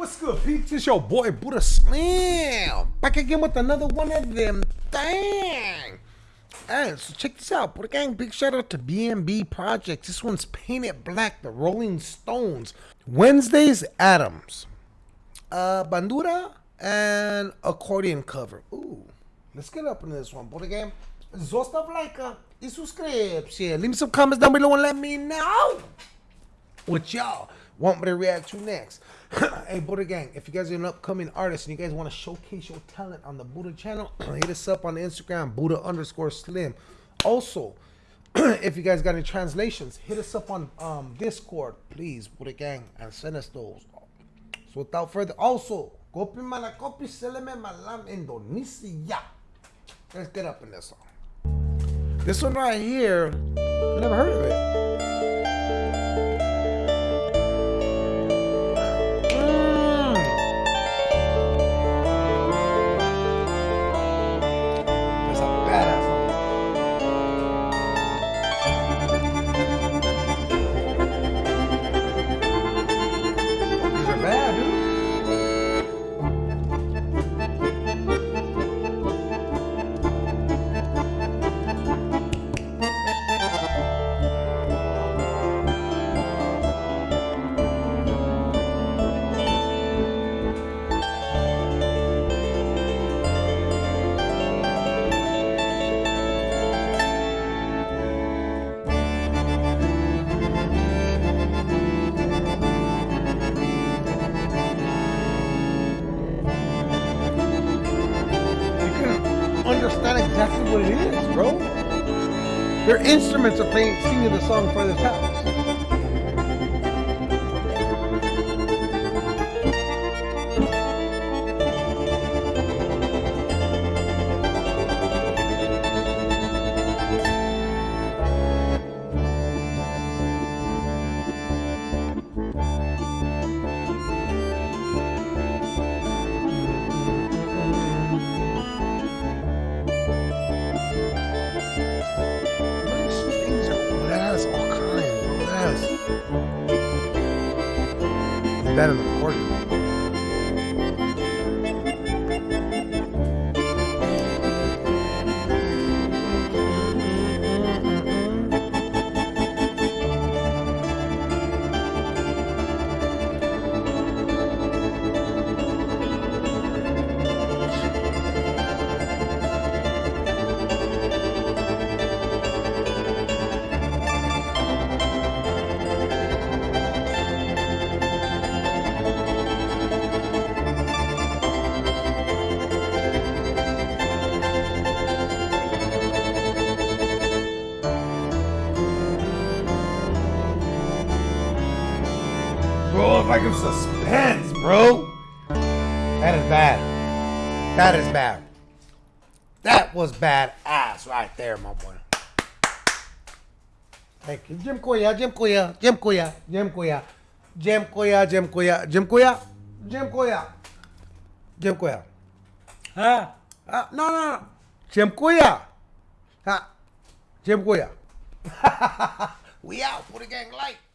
peeps? It's your boy Buddha Slam Back again with another one of them. Dang. Alright, so check this out. Buddha Gang, big shout out to BNB Projects. This one's Paint It Black, the Rolling Stones. Wednesday's Addams. Uh, Bandura and accordion cover. Ooh. Let's get up into this one, Buddha Gang. Zostav like a subscription. Leave me some comments down below and let me know what y'all want me to react to next. hey, Buddha Gang, if you guys are an upcoming artist and you guys want to showcase your talent on the Buddha channel, hit us up on Instagram, Buddha underscore slim. Also, if you guys got any translations, hit us up on um, Discord, please, Buddha Gang, and send us those. So without further, also, kopi mana kopi seleme malam Indonesia. Let's get up in this song. This one right here, I never heard of it. Understand exactly what it is, bro. Their instruments are playing, singing the song for this house. That in the. motherfucking suspense, bro. That is bad. That is bad. That was bad ass right there, my boy. Thank you. Dziękuję, Jim dziękuję, Jim Dziękuję, Jim dziękuję, Jim Dziękuję. Huh? Uh, no, no, Jim Dziękuję. Huh? Jim Dziękuję. we out. for the gang light.